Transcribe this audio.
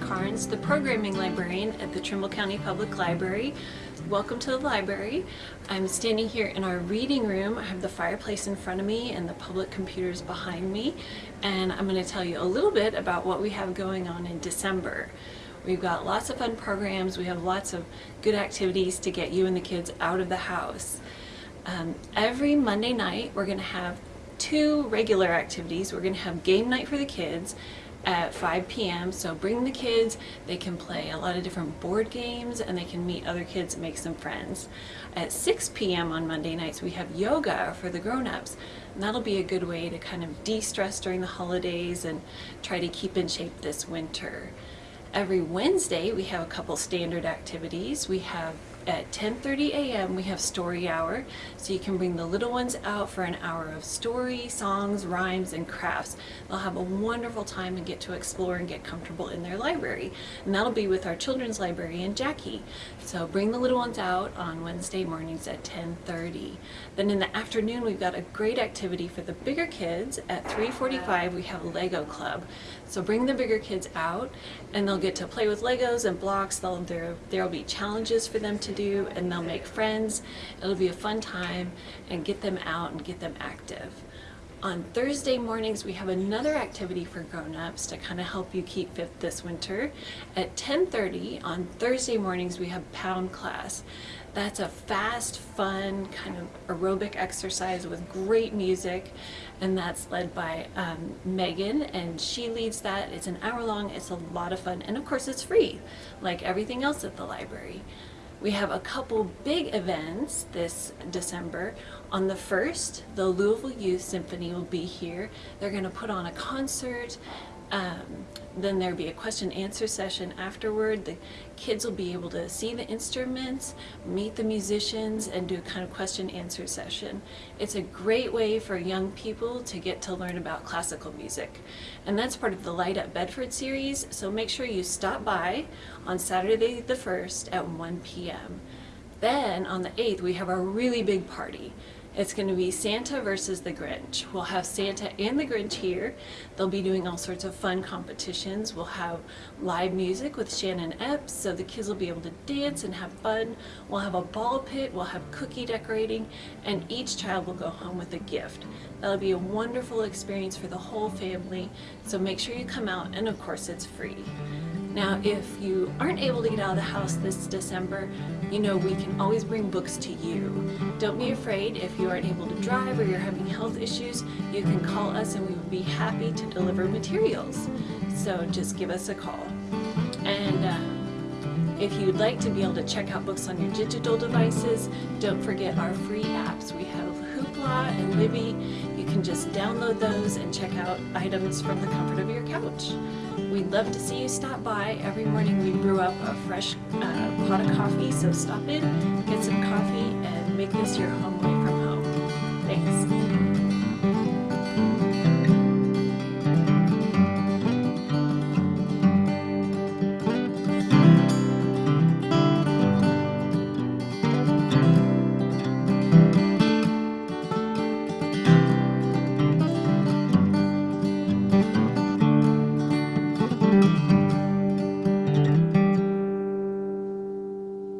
Carnes, the programming librarian at the Trimble County Public Library. Welcome to the library. I'm standing here in our reading room. I have the fireplace in front of me and the public computers behind me. And I'm going to tell you a little bit about what we have going on in December. We've got lots of fun programs. We have lots of good activities to get you and the kids out of the house. Um, every Monday night we're going to have two regular activities. We're going to have game night for the kids at 5 p.m. So bring the kids, they can play a lot of different board games and they can meet other kids and make some friends. At 6 p.m. on Monday nights we have yoga for the grown-ups and that'll be a good way to kind of de-stress during the holidays and try to keep in shape this winter. Every Wednesday we have a couple standard activities. We have at 10.30 a.m. we have story hour so you can bring the little ones out for an hour of story, songs, rhymes, and crafts. They'll have a wonderful time and get to explore and get comfortable in their library and that'll be with our children's librarian Jackie. So bring the little ones out on Wednesday mornings at 10.30. Then in the afternoon we've got a great activity for the bigger kids. At 3.45 we have Lego Club. So bring the bigger kids out and they'll get to play with Legos and blocks. They'll, there, there'll be challenges for them to do and they'll make friends. It'll be a fun time and get them out and get them active. On Thursday mornings, we have another activity for grown-ups to kind of help you keep fit this winter. At 10.30 on Thursday mornings, we have pound class. That's a fast, fun, kind of aerobic exercise with great music, and that's led by um, Megan, and she leads that. It's an hour long, it's a lot of fun, and of course it's free, like everything else at the library. We have a couple big events this December. On the 1st, the Louisville Youth Symphony will be here. They're going to put on a concert. Um, then there'll be a question answer session afterward. The kids will be able to see the instruments, meet the musicians, and do a kind of question answer session. It's a great way for young people to get to learn about classical music. And that's part of the Light Up Bedford series, so make sure you stop by on Saturday the 1st at 1 p.m. Then on the 8th we have our really big party. It's going to be Santa versus the Grinch. We'll have Santa and the Grinch here. They'll be doing all sorts of fun competitions. We'll have live music with Shannon Epps, so the kids will be able to dance and have fun. We'll have a ball pit, we'll have cookie decorating, and each child will go home with a gift. That'll be a wonderful experience for the whole family, so make sure you come out, and of course it's free. Now, if you aren't able to get out of the house this December, you know we can always bring books to you. Don't be afraid if you aren't able to drive or you're having health issues, you can call us and we would be happy to deliver materials. So just give us a call. And uh, if you'd like to be able to check out books on your digital devices, don't forget our free apps. We have Hoopla and Libby. You can just download those and check out items from the comfort of your couch. We'd love to see you stop by. Every morning we brew up a fresh uh, pot of coffee, so stop in, get some coffee, and make this your home away from home. Thanks.